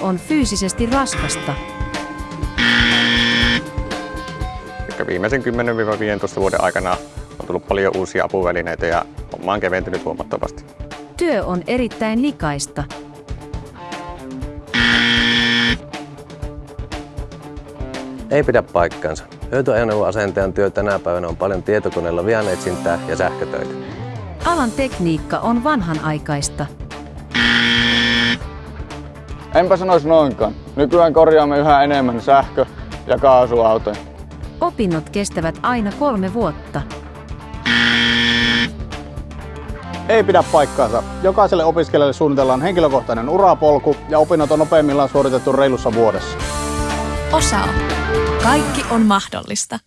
on fyysisesti raskasta. Viimeisen 10-15 vuoden aikana on tullut paljon uusia apuvälineitä ja homma on keventynyt huomattavasti. Työ on erittäin likaista. Ei pidä paikkaansa. Hyötyajoneuvoasentajan työ tänä päivänä on paljon tietokoneella vianetsintää ja sähkötöitä. Alan tekniikka on vanhanaikaista. Enpä sanoisi noinkaan. Nykyään korjaamme yhä enemmän sähkö- ja kaasuautoja. Opinnot kestävät aina kolme vuotta. Ei pidä paikkaansa. Jokaiselle opiskelijalle suunnitellaan henkilökohtainen urapolku ja opinnot on nopeimmillaan suoritettu reilussa vuodessa. Osao. Kaikki on mahdollista.